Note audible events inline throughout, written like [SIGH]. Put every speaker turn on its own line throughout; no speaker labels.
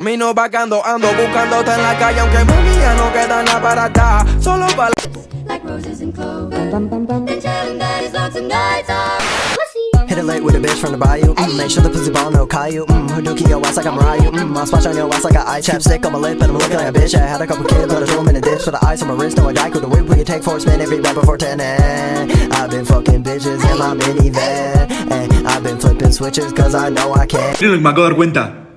Mi no vagando, ando buscándote en la calle Aunque mami ya no queda nada para acá Solo para
like roses and clover. And telling that his lonesome nights are pussy.
Hit it late with a bitch from the bayou. Mm, make sure the pussy ball no Caillou. Mm, Hadouken your ass like I'm Ryu. Mm, I splash on your ass like a eye chapstick on my lip and I'm looking like a bitch. I had a couple kids, but I threw 'em in a ditch. With the ice on my wrist, no a guy could whip. We can take four spin every right before 10. And I've been fucking bitches in my minivan. And I've been flipping switches cause I know I can.
Miren lo que me acabo de dar cuenta.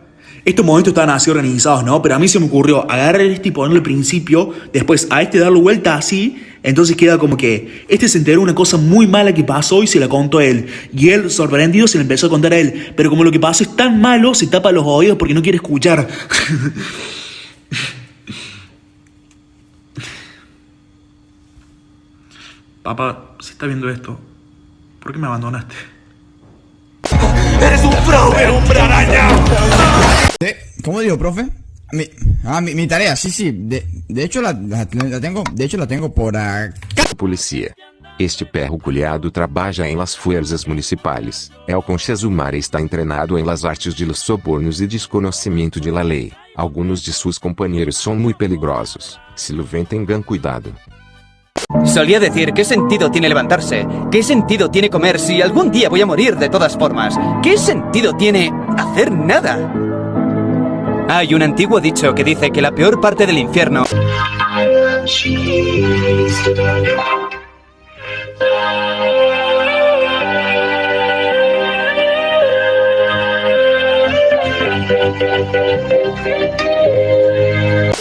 Estos momentos estaban así organizados, ¿no? Pero a mí se me ocurrió agarrar este y ponerle al principio, después a este darle vuelta así, entonces queda como que este se enteró una cosa muy mala que pasó y se la contó a él. Y él, sorprendido, se le empezó a contar a él. Pero como lo que pasó es tan malo, se tapa los oídos porque no quiere escuchar. [LAUGHS] Papá, si está viendo esto, ¿por qué me abandonaste? ¡Eres un fraude, hombre araña!
¿Cómo digo, profe? Mi, ah, mi, mi tarea, sí, sí. De, de hecho, la, la- la tengo, de hecho, la tengo por acá.
Policia. Este perro culhado trabalha em las fuerzas municipais. É o Conchazumar está treinado em las artes de los sobornos e desconhecimento de la lei. Alguns de seus companheiros são muito peligrosos. Se lo ven tengan cuidado.
Solía decir, ¿qué sentido tiene levantarse? ¿Qué sentido tiene comer si algún día voy a morir de todas formas? ¿Qué sentido tiene hacer nada? Hay un antiguo dicho que dice que la peor parte del infierno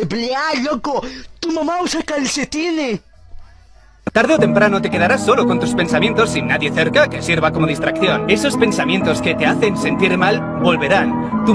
¡Blea, loco! ¡Tu mamá usa calcetines!
Tarde o temprano te quedarás solo con tus pensamientos sin nadie cerca que sirva como distracción. Esos pensamientos que te hacen sentir mal volverán. Tu-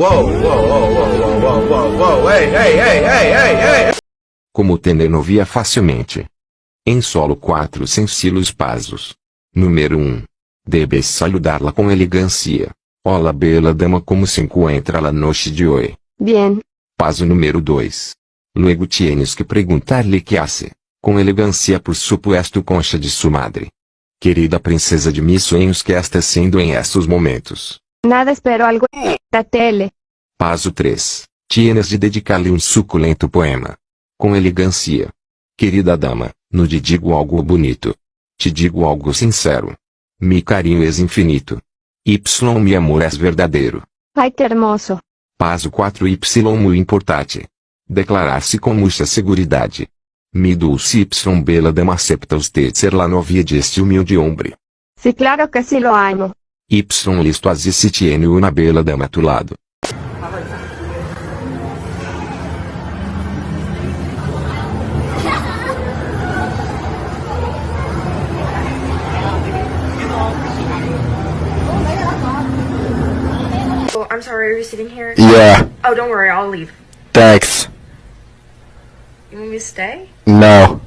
wow, wow, wow, wow, wow, wow Hey, hey, hey, hey, hey, hey
Como telenovia facilmente. Em solo 4 sensilos pasos. Número 1. Debes saludá-la com elegância. Olá bela dama como se encontra la noche de hoje.
Bien.
Paso número 2. Luego tienes que perguntar-lhe que hace. Com elegância por supuesto concha de sua madre. Querida princesa de mis sonhos que está sendo em estes momentos.
Nada espero algo da tele.
Paso 3. Tienes de dedicar-lhe um suculento poema. Com elegância. Querida dama, no te digo algo bonito. Te digo algo sincero. Mi carinho es infinito. Y mi amor es verdadeiro.
Ay, qué hermoso.
Paso 4 Y muito importante. Declarar-se com muita seguridade. Mi dulce Y bela dama acepta usted ser la novia de este humilde hombre.
Sí, claro que sí lo amo.
Y listo así se tiene una bela dama a tu lado.
Oh, I'm sorry, are you sitting here?
Yeah,
Oh, don't worry, I'll leave.
thanks.
You want me to stay?
No,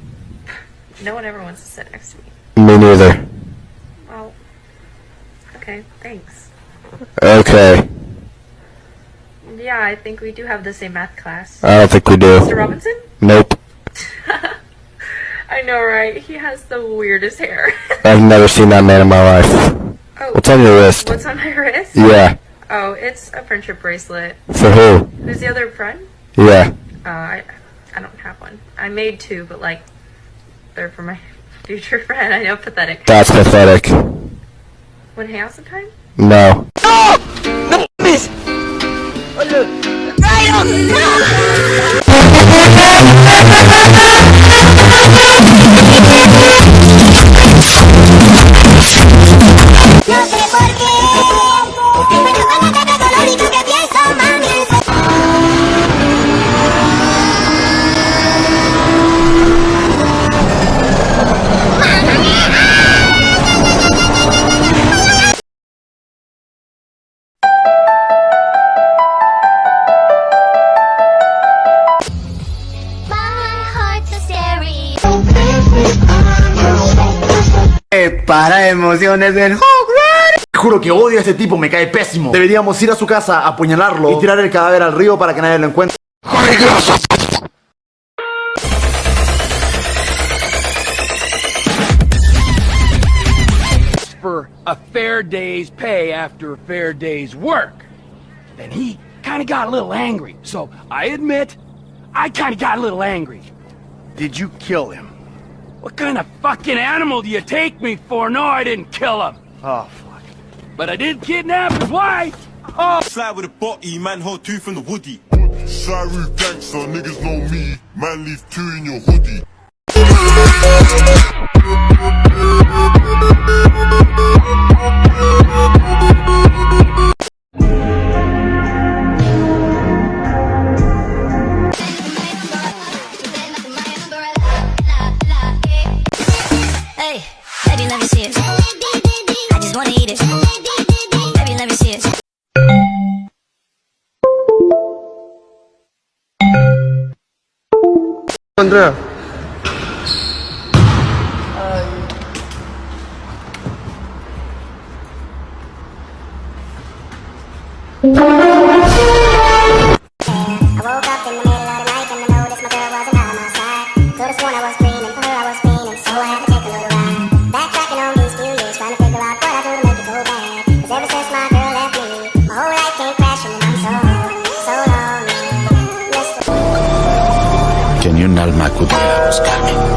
No one ever wants to sit next to me.
me neither.
Okay, thanks.
Okay,
Yeah, I think we do have the same math class.
I don't think we do. Mr.
Robinson?
Nope, [LAUGHS]
I know, right? He has the weirdest hair. [LAUGHS]
I've never seen that man in my life.
oh,
What's on your wrist?
what's on my wrist?
Yeah,
Oh, it's a friendship bracelet.
for who?
Who's the other friend?
Yeah,
Uh, I, I don't have one. I made two, but like, they're for my [LAUGHS] future friend. I know, pathetic.
that's pathetic.
When Hanson time?
No.
No, miss! Oh, No!
Para emociones del Juro que odio a este tipo, me cae pésimo. Deberíamos ir a su casa, apuñalarlo y tirar el cadáver al río para que nadie lo encuentre.
For a fair day's pay after a fair day's work. Then he kind of got a little angry. So I admit, I kind of got a little angry.
Did you kill him?
What kind of fucking animal do you take me for? No, I didn't kill him.
Oh, fuck.
But I did kidnap his wife. Oh.
Slide with a body, man, hold two from the woody. Shy roof gangster, niggas know me. Man, leave two in your hoodie.
Andrea.
Um. Mr.
Tenía un alma acudiera a buscarme.